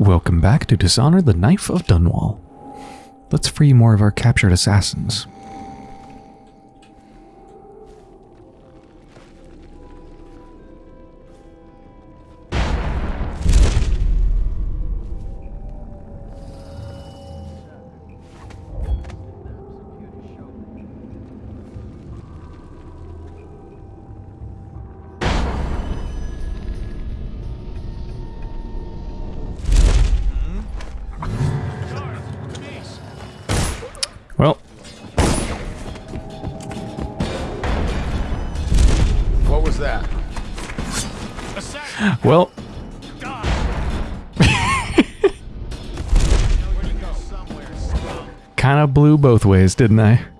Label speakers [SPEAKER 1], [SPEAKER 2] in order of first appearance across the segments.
[SPEAKER 1] Welcome back to Dishonor the Knife of Dunwall. Let's free more of our captured assassins. Ways, didn't I?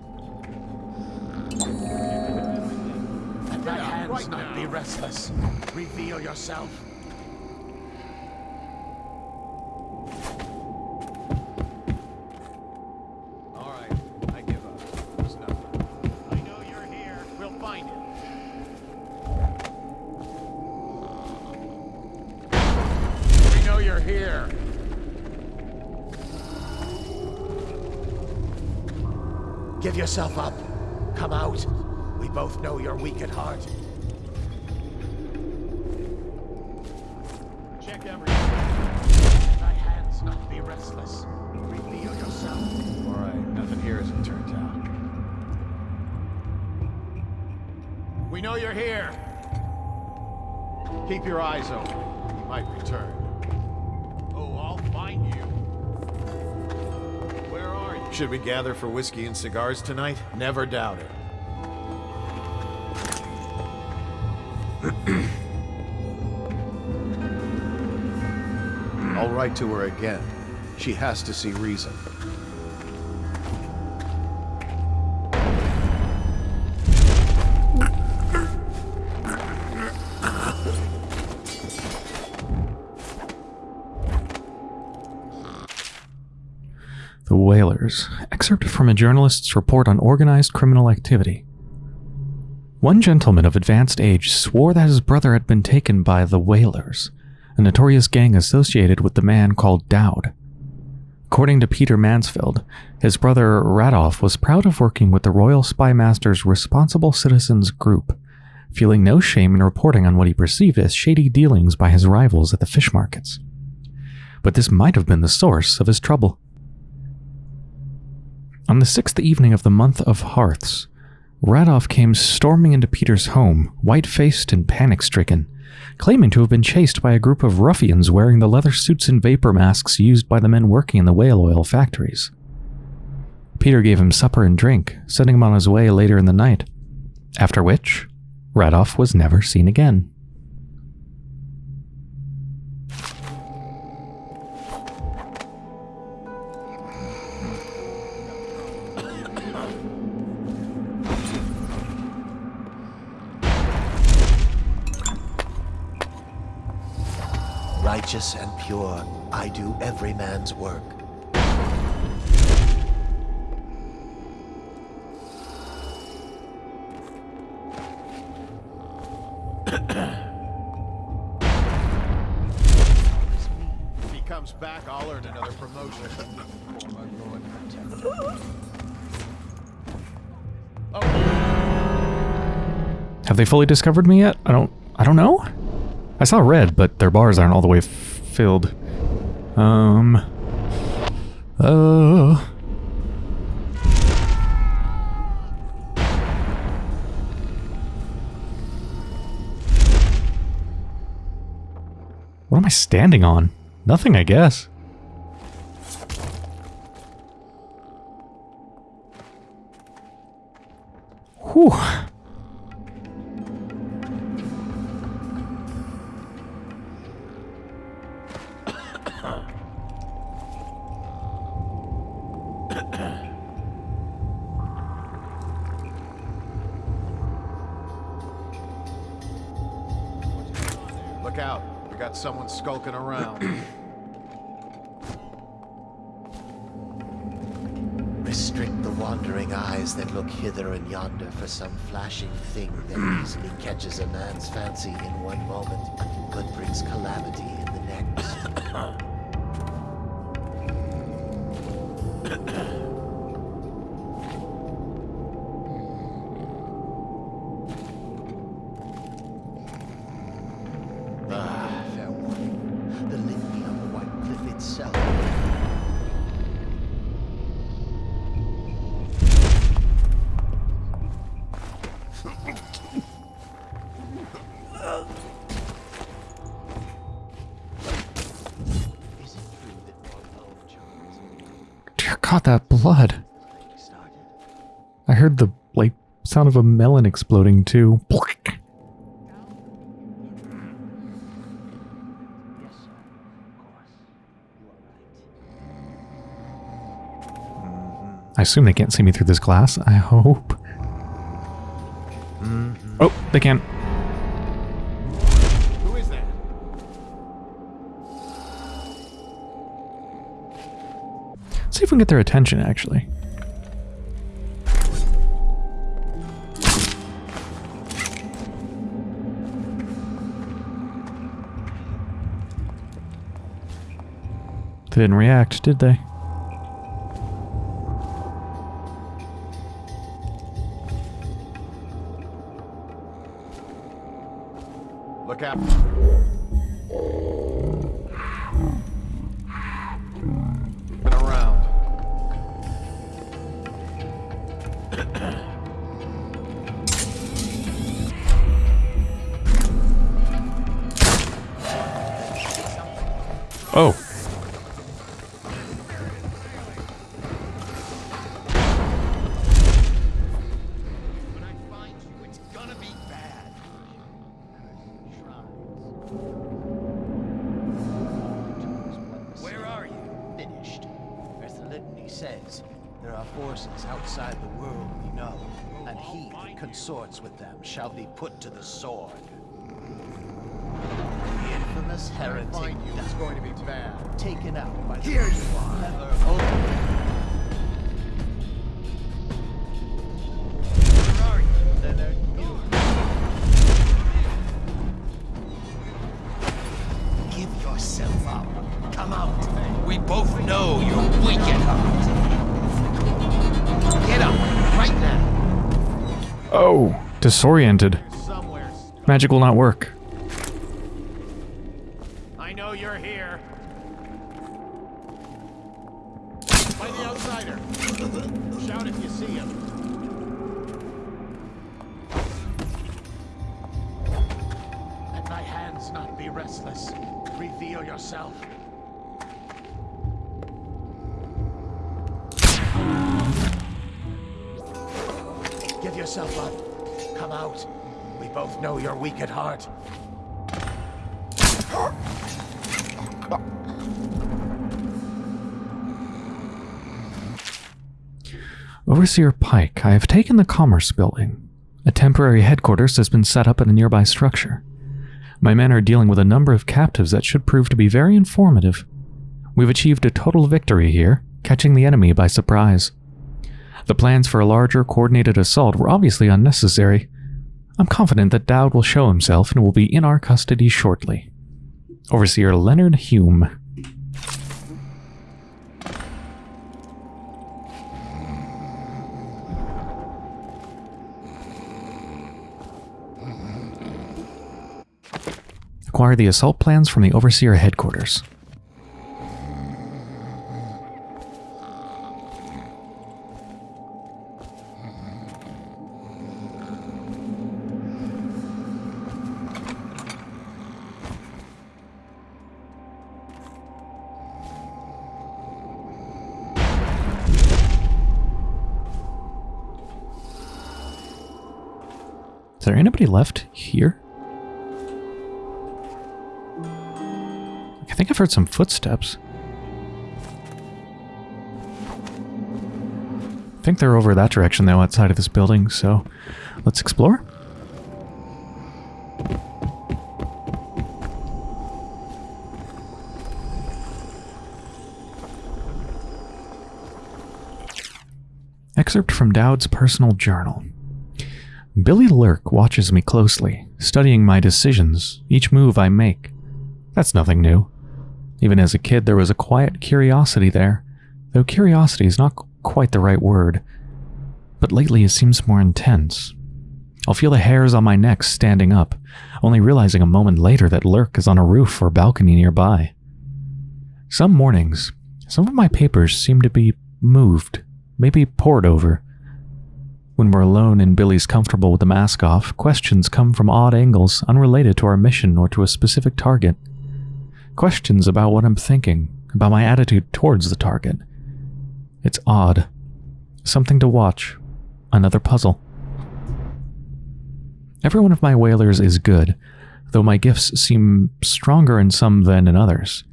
[SPEAKER 2] Not be restless. Reveal yourself. All right, nothing here as it turns out. We know you're here. Keep your eyes open. He might return. Oh, I'll find you. Where are you?
[SPEAKER 3] Should we gather for whiskey and cigars tonight?
[SPEAKER 2] Never doubt it.
[SPEAKER 3] I'll write to her again. She has to see reason.
[SPEAKER 1] The Whalers. Excerpt from a journalist's report on organized criminal activity. One gentleman of advanced age swore that his brother had been taken by the Whalers, a notorious gang associated with the man called Daud. According to Peter Mansfield, his brother Radoff was proud of working with the Royal Spy Master's Responsible Citizens Group, feeling no shame in reporting on what he perceived as shady dealings by his rivals at the fish markets. But this might have been the source of his trouble. On the sixth evening of the month of Hearths, Radoff came storming into Peter's home, white faced and panic stricken, claiming to have been chased by a group of ruffians wearing the leather suits and vapor masks used by the men working in the whale oil factories. Peter gave him supper and drink, sending him on his way later in the night, after which, Radoff was never seen again.
[SPEAKER 4] Righteous and pure, I do every man's work.
[SPEAKER 2] If he comes back, I'll earn another promotion.
[SPEAKER 1] Have they fully discovered me yet? I don't I don't know. I saw red, but their bars aren't all the way filled. Um uh What am I standing on? Nothing, I guess. Whew.
[SPEAKER 2] Got someone skulking around.
[SPEAKER 4] Restrict the wandering eyes that look hither and yonder for some flashing thing that easily catches a man's fancy in one moment, but brings calamity in the next.
[SPEAKER 1] sound of a melon exploding too. I assume they can't see me through this glass. I hope. Oh, they can.
[SPEAKER 3] Who is that?
[SPEAKER 1] See if we can get their attention, actually. They didn't react, did they?
[SPEAKER 4] Yourself up. Come out.
[SPEAKER 2] We both know you're weak at heart. Get up, right now.
[SPEAKER 1] Oh. Disoriented. Magic will not work.
[SPEAKER 3] I know you're here. Find the outsider. Shout if you see him. Let thy hands not be restless. Reveal yourself. Give yourself up. Come out. We both know you're weak at heart.
[SPEAKER 1] Overseer Pike, I have taken the Commerce Building. A temporary headquarters has been set up in a nearby structure. My men are dealing with a number of captives that should prove to be very informative. We've achieved a total victory here, catching the enemy by surprise. The plans for a larger, coordinated assault were obviously unnecessary. I'm confident that Daud will show himself and will be in our custody shortly. Overseer Leonard Hume. Acquire the assault plans from the Overseer headquarters. Is there anybody left here? Think I've heard some footsteps. I think they're over that direction though, outside of this building, so let's explore. Excerpt from Daud's personal journal. Billy Lurk watches me closely, studying my decisions, each move I make. That's nothing new. Even as a kid, there was a quiet curiosity there, though curiosity is not quite the right word. But lately it seems more intense. I'll feel the hairs on my neck standing up, only realizing a moment later that Lurk is on a roof or balcony nearby. Some mornings, some of my papers seem to be moved, maybe poured over. When we're alone and Billy's comfortable with the mask off, questions come from odd angles unrelated to our mission or to a specific target. Questions about what I'm thinking, about my attitude towards the target. It's odd. Something to watch. Another puzzle. Every one of my whalers is good, though my gifts seem stronger in some than in others.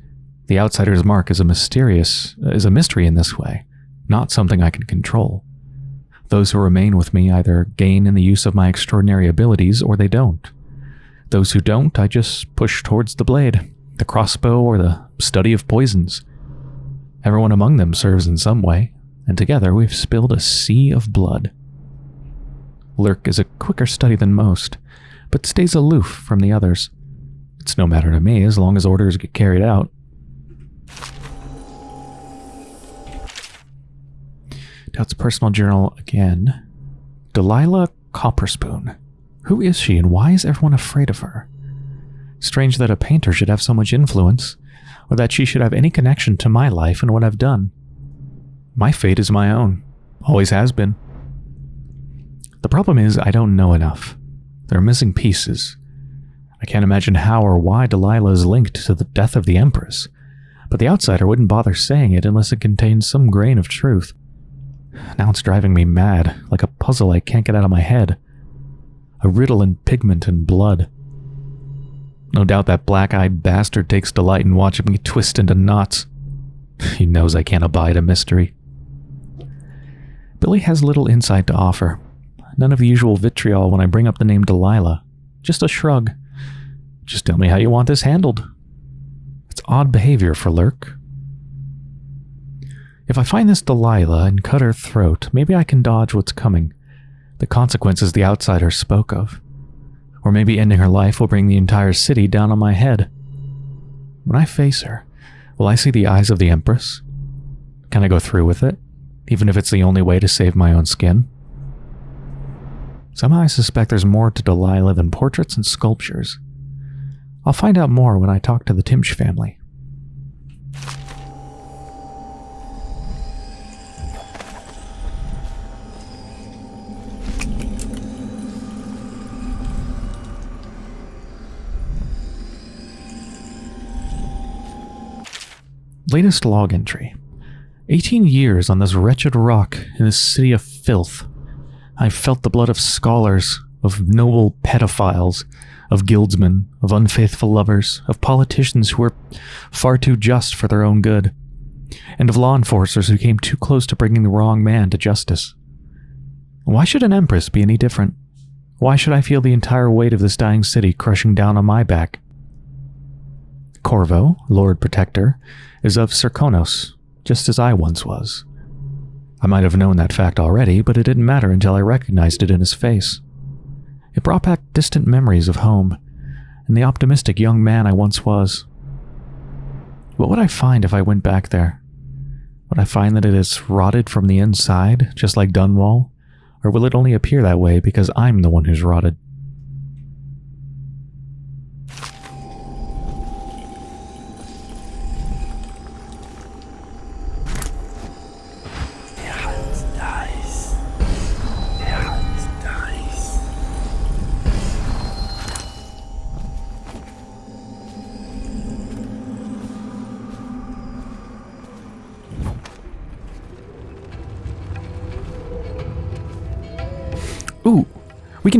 [SPEAKER 1] The outsider's mark is a mysterious is a mystery in this way, not something I can control. Those who remain with me either gain in the use of my extraordinary abilities or they don't. Those who don't, I just push towards the blade, the crossbow, or the study of poisons. Everyone among them serves in some way, and together we've spilled a sea of blood. Lurk is a quicker study than most, but stays aloof from the others. It's no matter to me as long as orders get carried out. Daud's personal journal again. Delilah Copperspoon. Who is she and why is everyone afraid of her? Strange that a painter should have so much influence, or that she should have any connection to my life and what I've done. My fate is my own. Always has been. The problem is, I don't know enough. There are missing pieces. I can't imagine how or why Delilah is linked to the death of the Empress, but the outsider wouldn't bother saying it unless it contained some grain of truth. Now it's driving me mad, like a puzzle I can't get out of my head. A riddle in pigment and blood. No doubt that black-eyed bastard takes delight in watching me twist into knots. He knows I can't abide a mystery. Billy has little insight to offer, None of the usual vitriol when I bring up the name Delilah. Just a shrug. Just tell me how you want this handled. It's odd behavior for Lurk. If I find this Delilah and cut her throat, maybe I can dodge what's coming. The consequences the outsider spoke of. Or maybe ending her life will bring the entire city down on my head. When I face her, will I see the eyes of the Empress? Can I go through with it, even if it's the only way to save my own skin? Somehow I suspect there's more to Delilah than portraits and sculptures. I'll find out more when I talk to the Timsh family. Latest log entry. 18 years on this wretched rock in this city of filth. I've felt the blood of scholars, of noble pedophiles, of guildsmen, of unfaithful lovers, of politicians who were far too just for their own good, and of law enforcers who came too close to bringing the wrong man to justice. Why should an empress be any different? Why should I feel the entire weight of this dying city crushing down on my back? Corvo, Lord Protector, is of Serkonos, just as I once was. I might have known that fact already, but it didn't matter until I recognized it in his face. It brought back distant memories of home, and the optimistic young man I once was. What would I find if I went back there? Would I find that it is rotted from the inside, just like Dunwall? Or will it only appear that way because I'm the one who's rotted?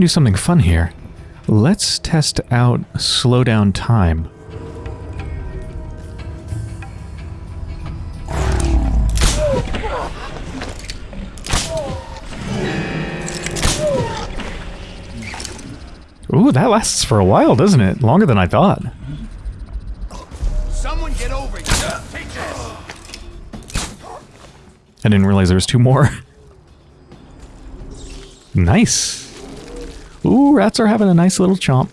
[SPEAKER 1] Do something fun here. Let's test out slow down time. Ooh, that lasts for a while, doesn't it? Longer than I thought.
[SPEAKER 3] Someone get over here. Take this.
[SPEAKER 1] I didn't realize there was two more. nice. Ooh, rats are having a nice little chomp.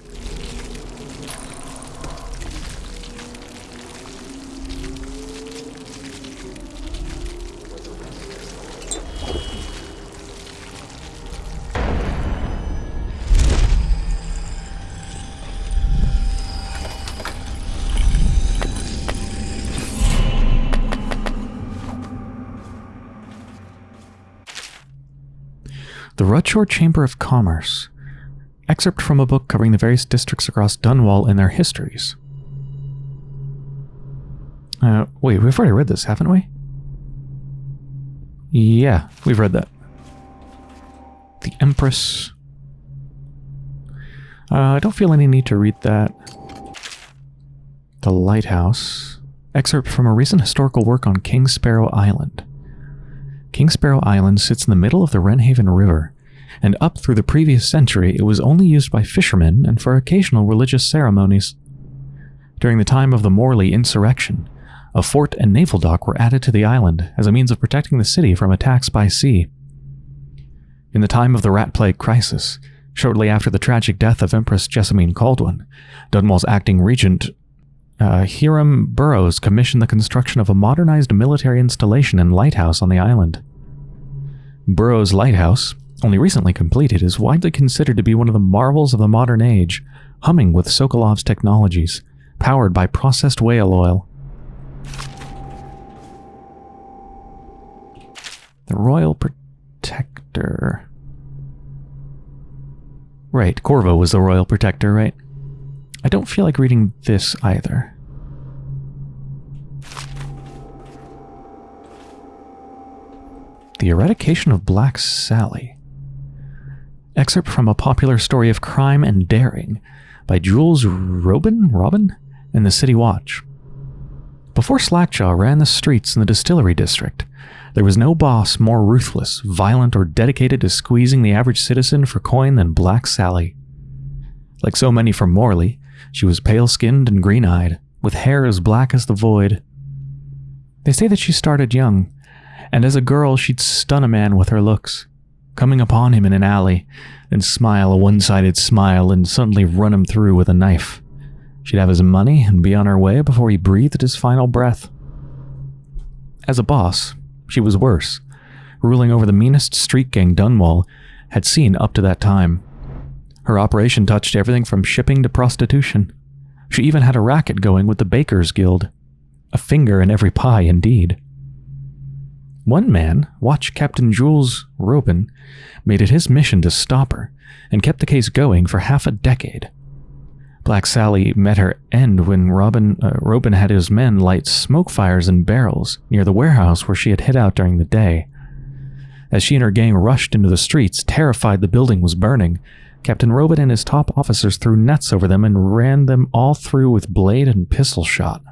[SPEAKER 1] The Rudshore Chamber of Commerce. Excerpt from a book covering the various districts across Dunwall and their histories. Uh, wait, we've already read this, haven't we? Yeah, we've read that. The Empress. Uh, I don't feel any need to read that. The Lighthouse. Excerpt from a recent historical work on King Sparrow Island. King Sparrow Island sits in the middle of the Wrenhaven River, and up through the previous century it was only used by fishermen and for occasional religious ceremonies. During the time of the Morley insurrection, a fort and naval dock were added to the island as a means of protecting the city from attacks by sea. In the time of the Rat Plague crisis, shortly after the tragic death of Empress Jessamine Kaldwin, Dunwall's acting regent uh, Hiram Burrows commissioned the construction of a modernized military installation and lighthouse on the island. Burrows' lighthouse, only recently completed, is widely considered to be one of the marvels of the modern age, humming with Sokolov's technologies, powered by processed whale oil. The Royal Protector. Right, Corvo was the Royal Protector, right? I don't feel like reading this either. The Eradication of Black Sally. Excerpt from a popular story of crime and daring by Jules Robin, Robin in the City Watch. Before Slackjaw ran the streets in the distillery district, there was no boss more ruthless, violent, or dedicated to squeezing the average citizen for coin than Black Sally. Like so many from Morley, she was pale skinned and green eyed, with hair as black as the void. They say that she started young, and as a girl she'd stun a man with her looks, coming upon him in an alley, then smile a one sided smile and suddenly run him through with a knife. She'd have his money and be on her way before he breathed his final breath. As a boss, she was worse, ruling over the meanest street gang Dunwall had seen up to that time. Her operation touched everything from shipping to prostitution. She even had a racket going with the Bakers Guild. A finger in every pie, indeed. One man, Watch Captain Jules Robin, made it his mission to stop her, and kept the case going for half a decade. Black Sally met her end when Robin, uh, Robin had his men light smoke fires in barrels near the warehouse where she had hid out during the day. As she and her gang rushed into the streets, terrified the building was burning, Captain Robin and his top officers threw nets over them and ran them all through with blade and pistol shot.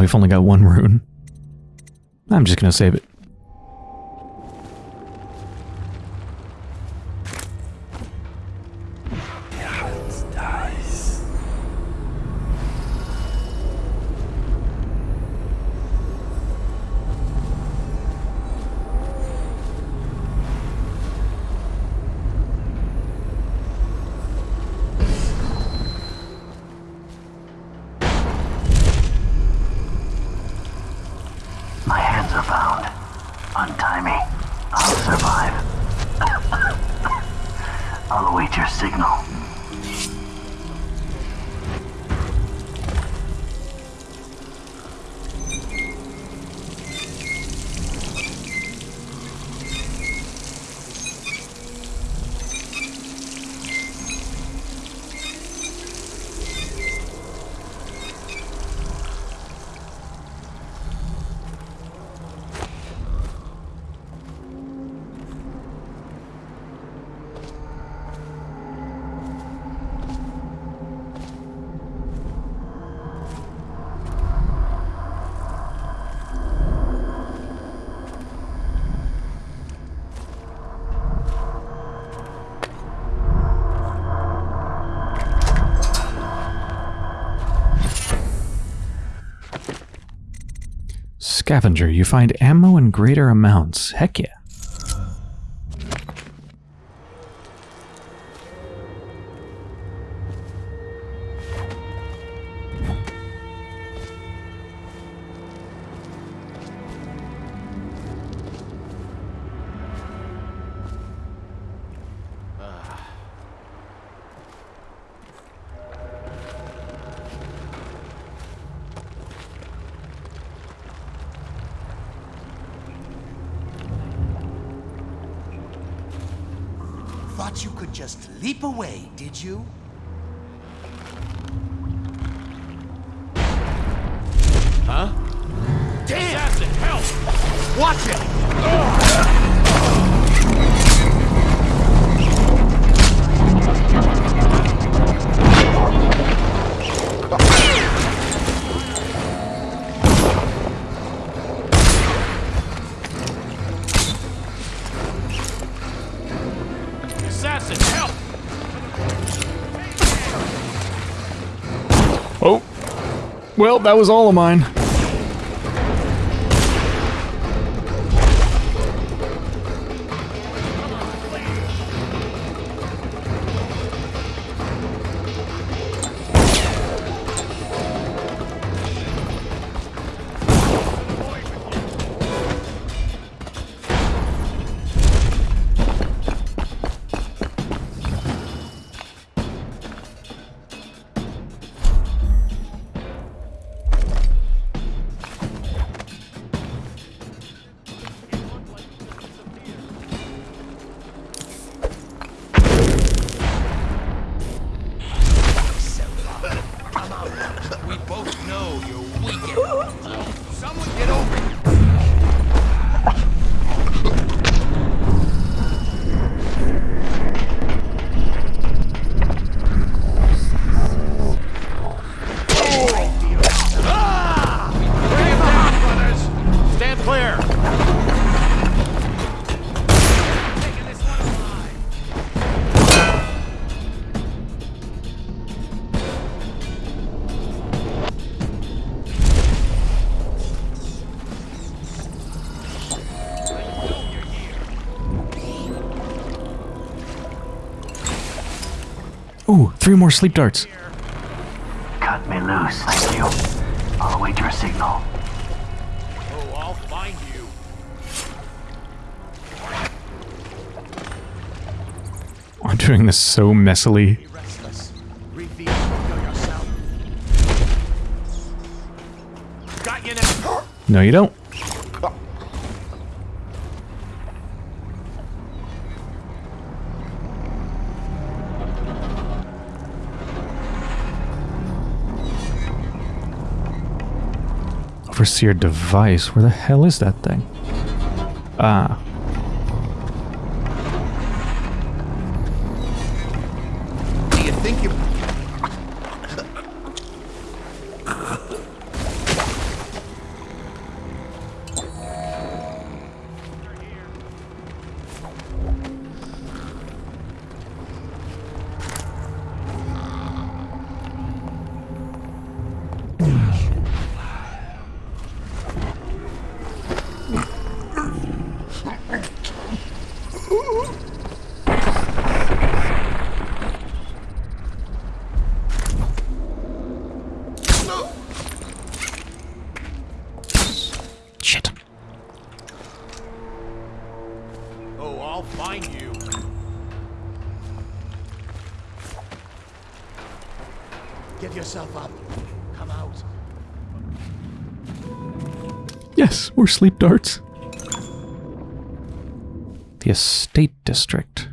[SPEAKER 1] We've only got one rune. I'm just gonna save it. Scavenger, you find ammo in greater amounts. Heck yeah. Well, that was all of mine. Ooh, three more sleep darts.
[SPEAKER 5] Cut me loose, thank you. I'll await your signal.
[SPEAKER 2] Oh, I'll find you.
[SPEAKER 1] I'm doing this so messily.
[SPEAKER 3] Be restless. Reap the evil yourself.
[SPEAKER 2] Got you now.
[SPEAKER 1] No, you don't. Overseer device. Where the hell is that thing? Ah. We're sleep darts. The Estate District.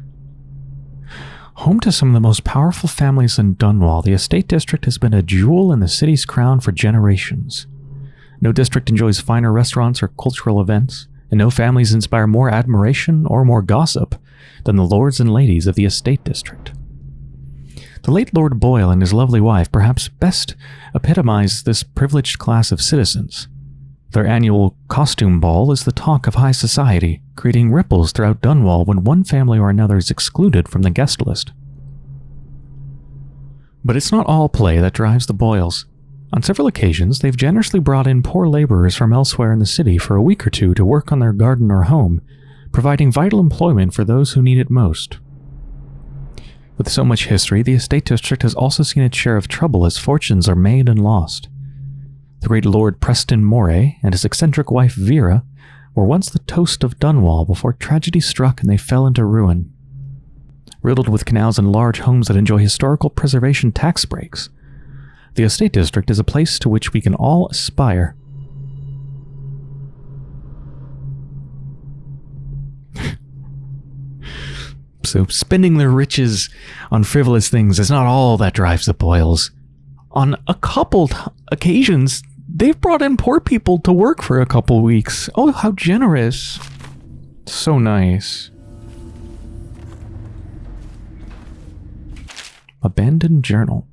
[SPEAKER 1] Home to some of the most powerful families in Dunwall, the Estate District has been a jewel in the city's crown for generations. No district enjoys finer restaurants or cultural events, and no families inspire more admiration or more gossip than the lords and ladies of the Estate District. The late Lord Boyle and his lovely wife perhaps best epitomize this privileged class of citizens. Their annual costume ball is the talk of high society, creating ripples throughout Dunwall when one family or another is excluded from the guest list. But it's not all play that drives the Boyles. On several occasions, they've generously brought in poor laborers from elsewhere in the city for a week or two to work on their garden or home, providing vital employment for those who need it most. With so much history, the estate district has also seen its share of trouble as fortunes are made and lost. The great Lord Preston Moray and his eccentric wife Vera were once the toast of Dunwall before tragedy struck and they fell into ruin. Riddled with canals and large homes that enjoy historical preservation tax breaks, the estate district is a place to which we can all aspire. So spending their riches on frivolous things is not all that drives the Boyles. On a couple occasions, they've brought in poor people to work for a couple weeks. Oh, how generous. So nice. Abandoned journal.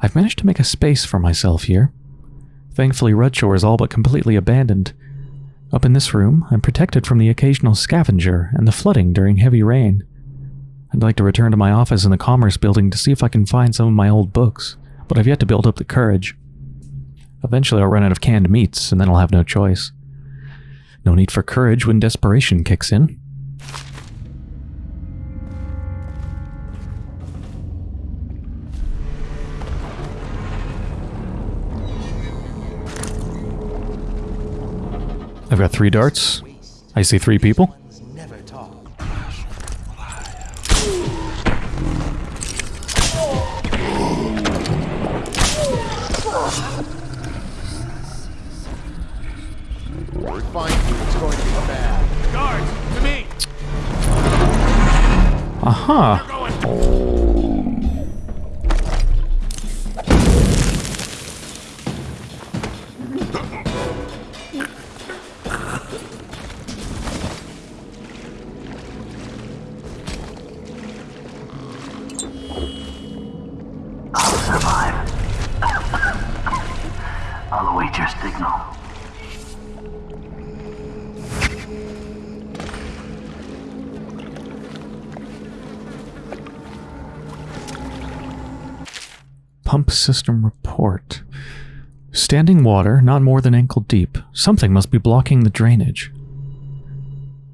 [SPEAKER 1] I've managed to make a space for myself here. Thankfully, Rudshore is all but completely abandoned. Up in this room, I'm protected from the occasional scavenger and the flooding during heavy rain. I'd like to return to my office in the Commerce Building to see if I can find some of my old books, but I've yet to build up the courage. Eventually, I'll run out of canned meats, and then I'll have no choice. No need for courage when desperation kicks in. I've got three darts. I see three people.
[SPEAKER 2] Uh-huh.
[SPEAKER 1] Aha! System report. Standing water, not more than ankle deep. Something must be blocking the drainage.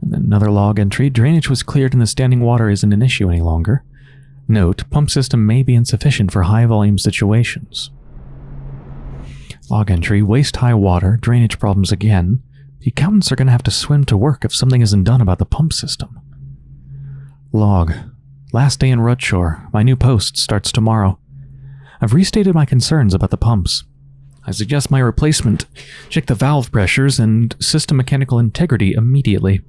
[SPEAKER 1] And then another log entry. Drainage was cleared and the standing water isn't an issue any longer. Note, pump system may be insufficient for high volume situations. Log entry, waist high water, drainage problems again. The accountants are going to have to swim to work if something isn't done about the pump system. Log. Last day in Rudshore. My new post starts tomorrow. I've restated my concerns about the pumps. I suggest my replacement check the valve pressures and system mechanical integrity immediately.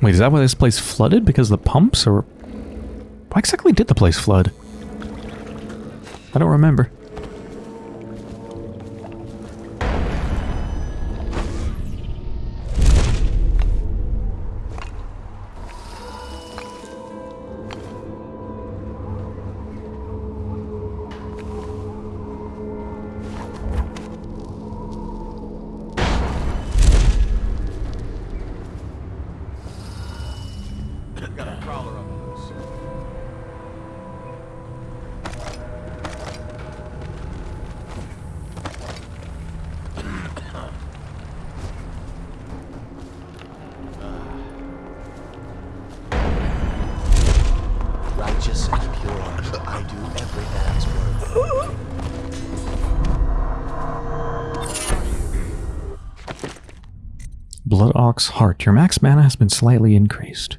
[SPEAKER 1] Wait, is that why this place flooded? Because the pumps? Or why exactly did the place flood? I don't remember. Ox Heart. Your max mana has been slightly increased.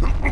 [SPEAKER 1] Ha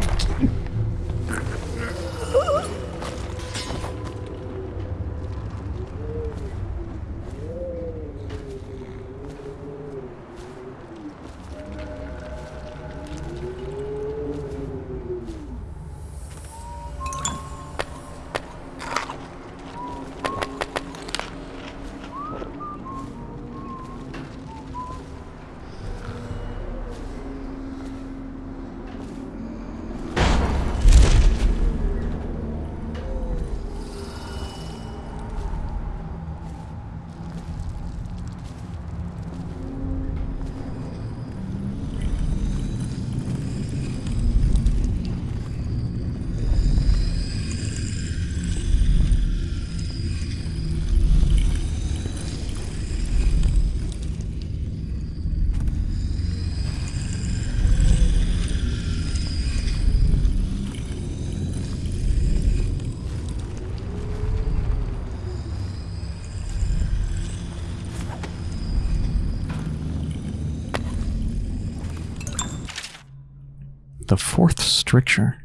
[SPEAKER 1] fourth stricture.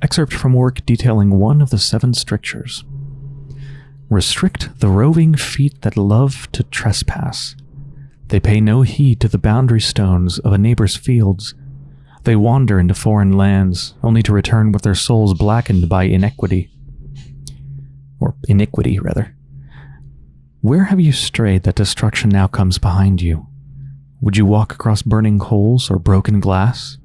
[SPEAKER 1] Excerpt from work detailing one of the seven strictures. Restrict the roving feet that love to trespass. They pay no heed to the boundary stones of a neighbor's fields. They wander into foreign lands, only to return with their souls blackened by inequity. Or iniquity, rather. Where have you strayed that destruction now comes behind you? Would you walk across burning coals or broken glass?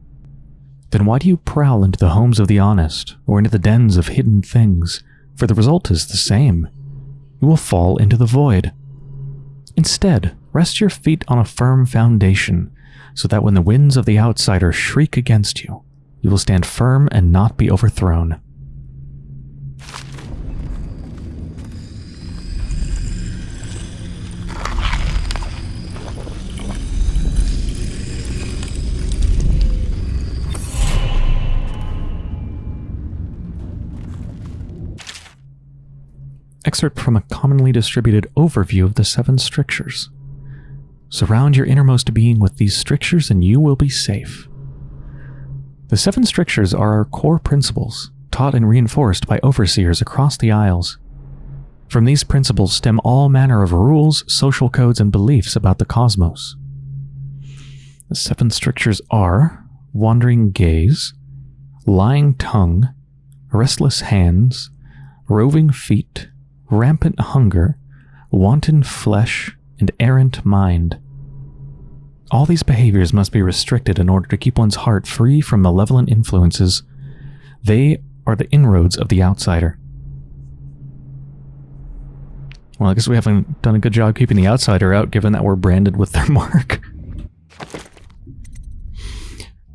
[SPEAKER 1] Then why do you prowl into the homes of the honest, or into the dens of hidden things? For the result is the same. You will fall into the void. Instead, rest your feet on a firm foundation, so that when the winds of the outsider shriek against you, you will stand firm and not be overthrown. Excerpt from a commonly distributed overview of the seven strictures. Surround your innermost being with these strictures and you will be safe. The seven strictures are our core principles, taught and reinforced by overseers across the Isles. From these principles stem all manner of rules, social codes, and beliefs about the cosmos. The seven strictures are wandering gaze, lying tongue, restless hands, roving feet, rampant hunger, wanton flesh, and errant mind. All these behaviors must be restricted in order to keep one's heart free from malevolent influences. They are the inroads of the outsider. Well, I guess we haven't done a good job keeping the outsider out, given that we're branded with their mark.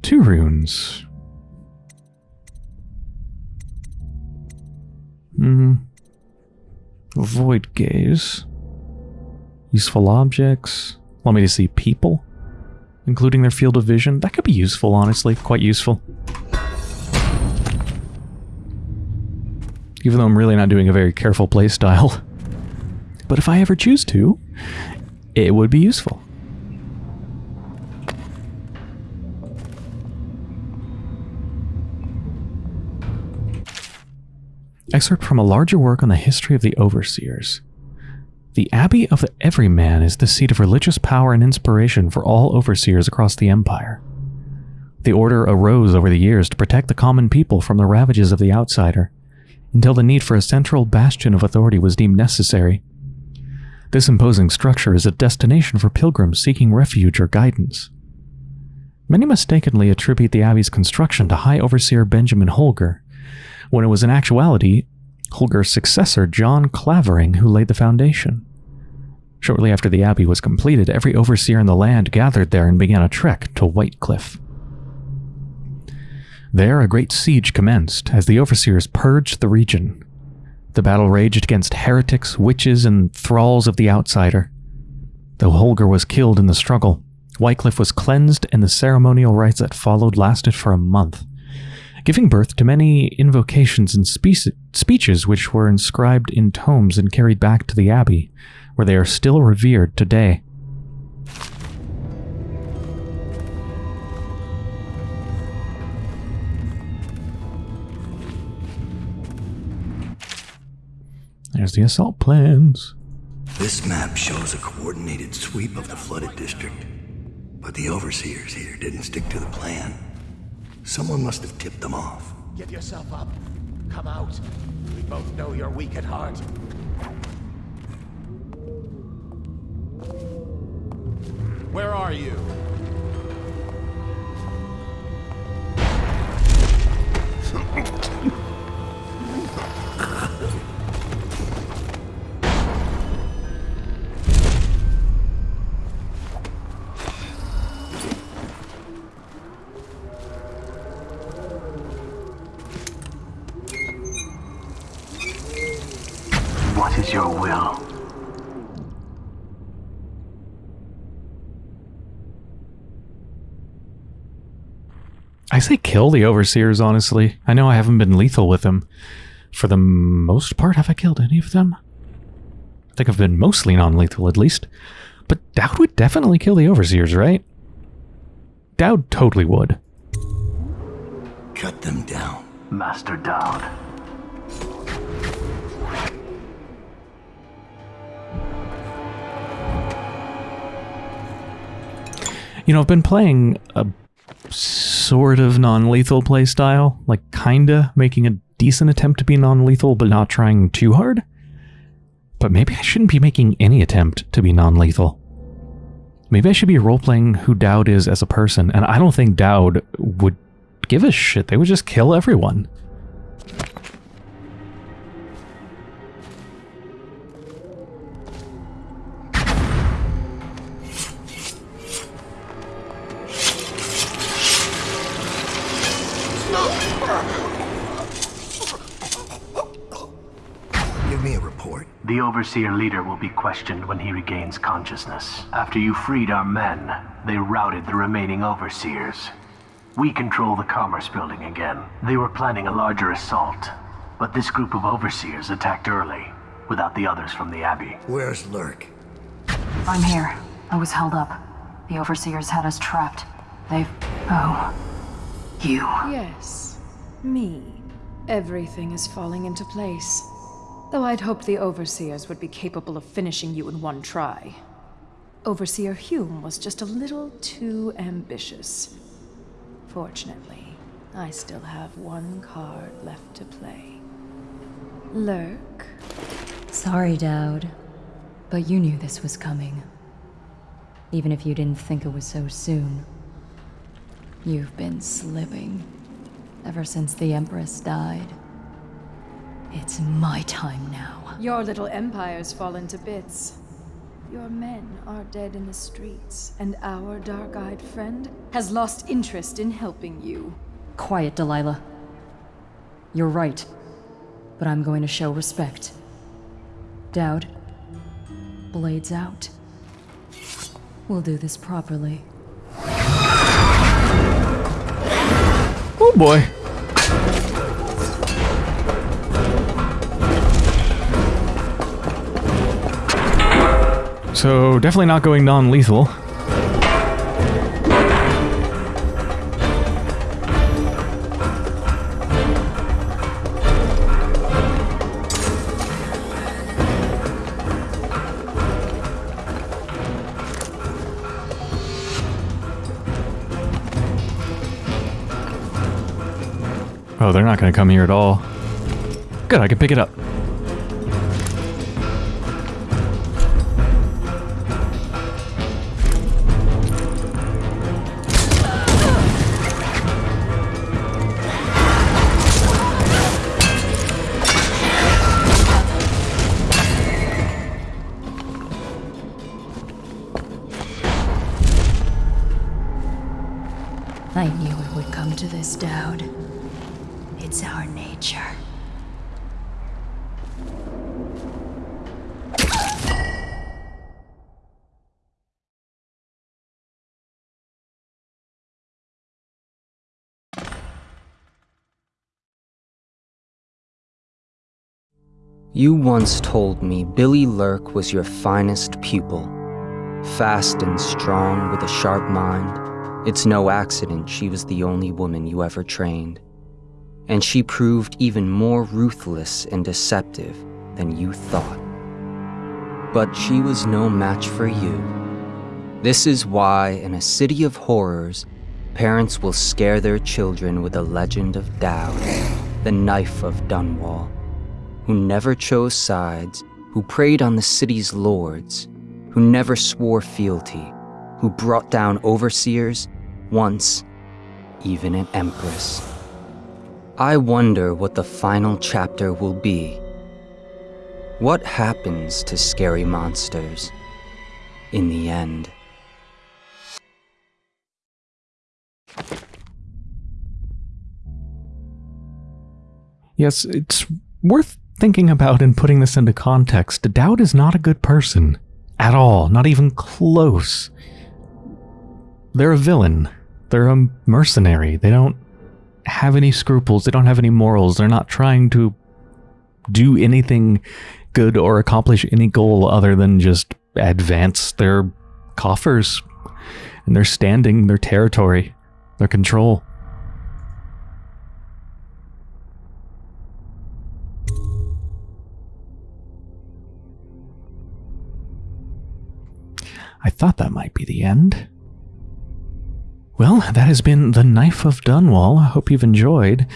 [SPEAKER 1] Two runes. Hmm. Void gaze. Useful objects. Want me to see people? Including their field of vision? That could be useful, honestly. Quite useful. Even though I'm really not doing a very careful playstyle. But if I ever choose to, it would be useful. Excerpt from a larger work on the history of the Overseers. The Abbey of the Everyman is the seat of religious power and inspiration for all overseers across the Empire. The order arose over the years to protect the common people from the ravages of the outsider, until the need for a central bastion of authority was deemed necessary. This imposing structure is a destination for pilgrims seeking refuge or guidance. Many mistakenly attribute the abbey's construction to High Overseer Benjamin Holger, when it was in actuality Holger's successor John Clavering who laid the foundation. Shortly after the abbey was completed, every overseer in the land gathered there and began a trek to Whitecliff. There, a great siege commenced as the overseers purged the region. The battle raged against heretics, witches, and thralls of the outsider. Though Holger was killed in the struggle, Whitecliff was cleansed and the ceremonial rites that followed lasted for a month giving birth to many invocations and spe- speeches which were inscribed in tomes and carried back to the abbey, where they are still revered today. There's the assault plans.
[SPEAKER 6] This map shows a coordinated sweep of the flooded district. But the overseers here didn't stick to the plan. Someone must have tipped them off.
[SPEAKER 3] Give yourself up. Come out. We both know you're weak at heart.
[SPEAKER 2] Where are you?
[SPEAKER 1] I say kill the overseers, honestly. I know I haven't been lethal with them. For the most part, have I killed any of them? I think I've been mostly non-lethal, at least. But Daud would definitely kill the overseers, right? Daud totally would.
[SPEAKER 6] cut them down.
[SPEAKER 5] Master Daud.
[SPEAKER 1] You know, I've been playing a sort of non-lethal playstyle, like kinda making a decent attempt to be non-lethal, but not trying too hard. But maybe I shouldn't be making any attempt to be non-lethal. Maybe I should be role-playing who Daud is as a person, and I don't think Daud would give a shit. They would just kill everyone.
[SPEAKER 5] Overseer leader will be questioned when he regains consciousness. After you freed our men, they routed the remaining Overseers. We control the Commerce Building again. They were planning a larger assault, but this group of Overseers attacked early, without the others from the Abbey.
[SPEAKER 6] Where's Lurk?
[SPEAKER 7] I'm here. I was held up. The Overseers had us trapped. They've... Oh. You.
[SPEAKER 8] Yes, me. Everything is falling into place. Though I'd hoped the Overseers would be capable of finishing you in one try. Overseer Hume was just a little too ambitious. Fortunately, I still have one card left to play. Lurk?
[SPEAKER 7] Sorry, Daud. But you knew this was coming. Even if you didn't think it was so soon. You've been slipping. Ever since the Empress died. It's my time now.
[SPEAKER 8] Your little empire's fallen to bits. Your men are dead in the streets, and our dark-eyed friend has lost interest in helping you.
[SPEAKER 7] Quiet, Delilah. You're right. But I'm going to show respect. Daud. Blades out. We'll do this properly.
[SPEAKER 1] Oh boy. So, definitely not going non-lethal. Oh, they're not going to come here at all. Good, I can pick it up.
[SPEAKER 9] You once told me Billy Lurk was your finest pupil. Fast and strong with a sharp mind, it's no accident she was the only woman you ever trained. And she proved even more ruthless and deceptive than you thought. But she was no match for you. This is why, in a city of horrors, parents will scare their children with the legend of Daud, the knife of Dunwall who never chose sides, who preyed on the city's lords, who never swore fealty, who brought down overseers, once even an empress. I wonder what the final chapter will be. What happens to scary monsters in the end?
[SPEAKER 1] Yes, it's worth thinking about and putting this into context. Daud is not a good person. At all. Not even close. They're a villain. They're a mercenary. They don't have any scruples. They don't have any morals. They're not trying to do anything good or accomplish any goal other than just advance their coffers and their standing, their territory, their control. I thought that might be the end. Well, that has been The Knife of Dunwall. I hope you've enjoyed.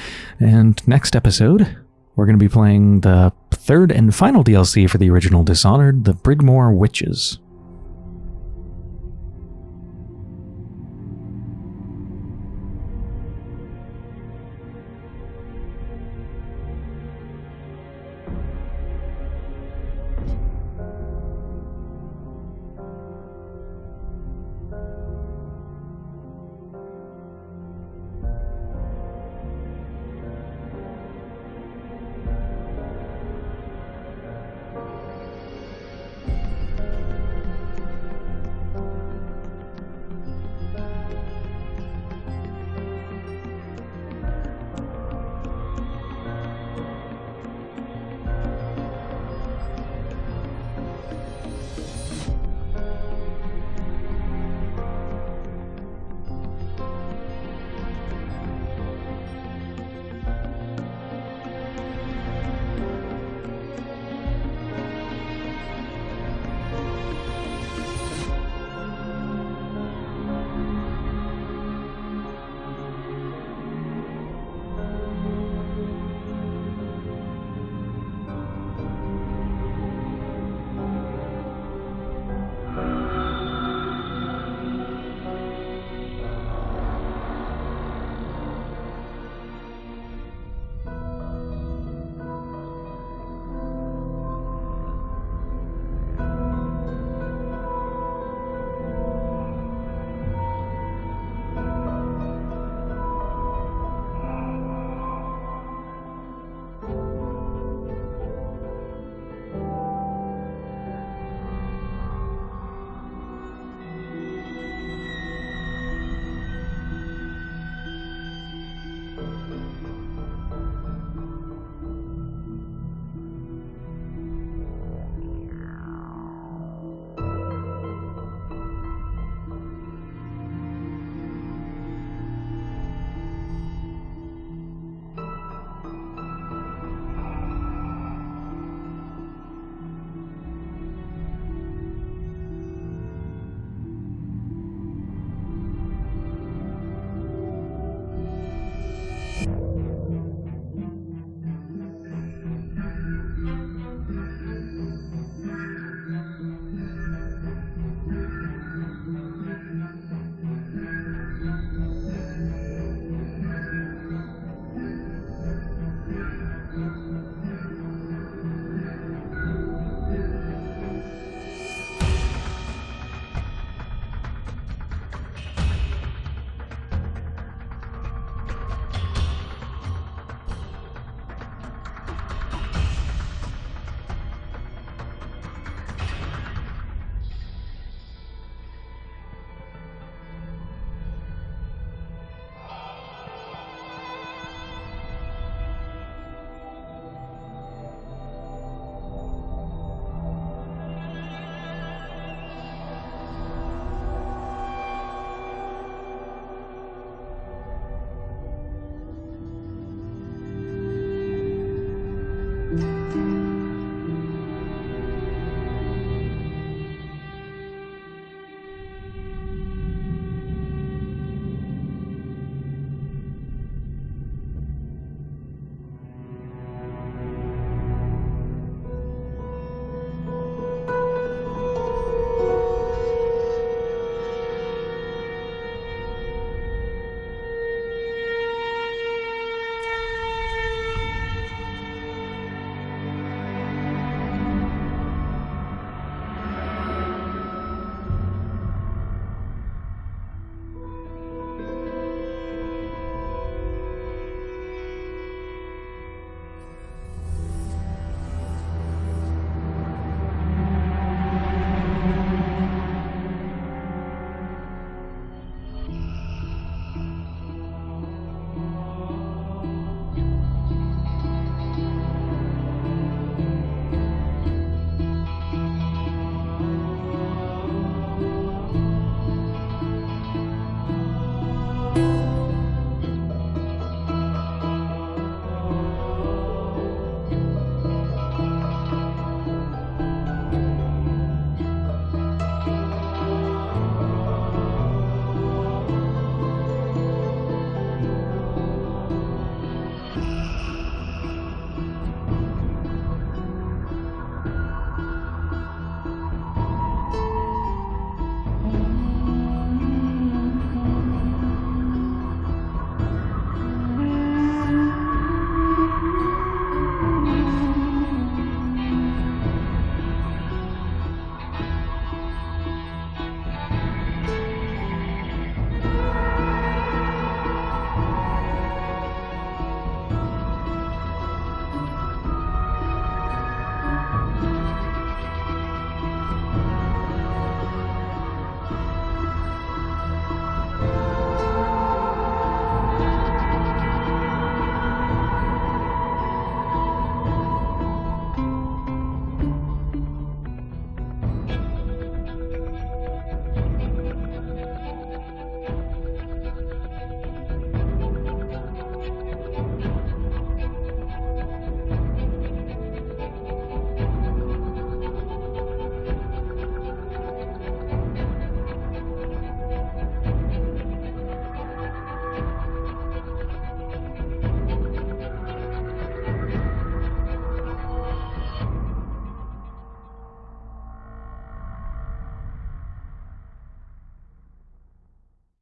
[SPEAKER 1] And next episode, we're going to be playing the third and final DLC for the original Dishonored, The Brigmore Witches.